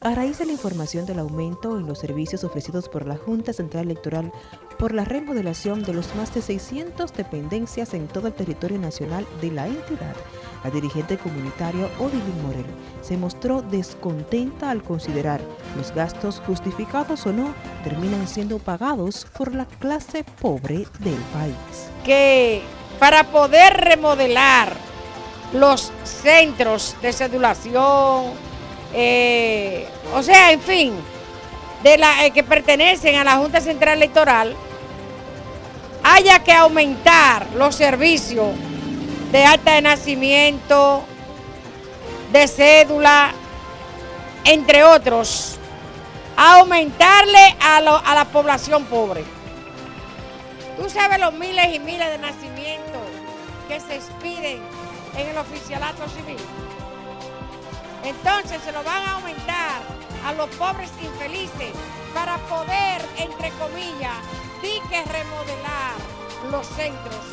A raíz de la información del aumento en los servicios ofrecidos por la Junta Central Electoral por la remodelación de los más de 600 dependencias en todo el territorio nacional de la entidad, la dirigente comunitaria Odilín Morel se mostró descontenta al considerar los gastos justificados o no terminan siendo pagados por la clase pobre del país. Que para poder remodelar los centros de cedulación, eh, o sea, en fin, de la eh, que pertenecen a la Junta Central Electoral, haya que aumentar los servicios de acta de nacimiento, de cédula, entre otros, aumentarle a la población pobre. Tú sabes los miles y miles de nacimientos que se expiden en el oficialato civil. Entonces se lo van a aumentar a los pobres infelices para poder, entre comillas, sí que remodelar los centros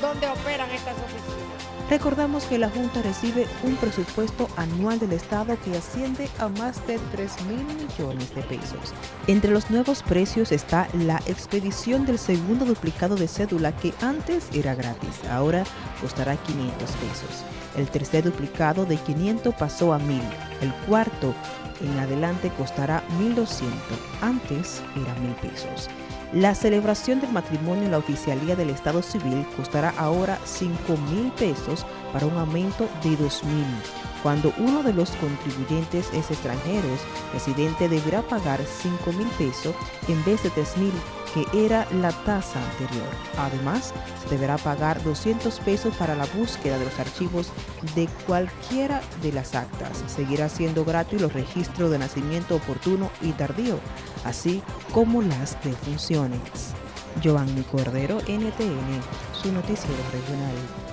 donde operan estas oficinas. Recordamos que la Junta recibe un presupuesto anual del Estado que asciende a más de 3 mil millones de pesos. Entre los nuevos precios está la expedición del segundo duplicado de cédula que antes era gratis, ahora costará 500 pesos. El tercer duplicado de 500 pasó a 1000. El cuarto en adelante costará 1200. Antes era 1000 pesos. La celebración del matrimonio en la oficialía del Estado Civil costará ahora 5 mil pesos para un aumento de 2 mil. Cuando uno de los contribuyentes es extranjero, residente deberá pagar 5 mil pesos en vez de 3 mil que era la tasa anterior. Además, se deberá pagar 200 pesos para la búsqueda de los archivos de cualquiera de las actas. Seguirá siendo gratis los registros de nacimiento oportuno y tardío, así como las defunciones. Giovanni Cordero, NTN, su noticiero regional.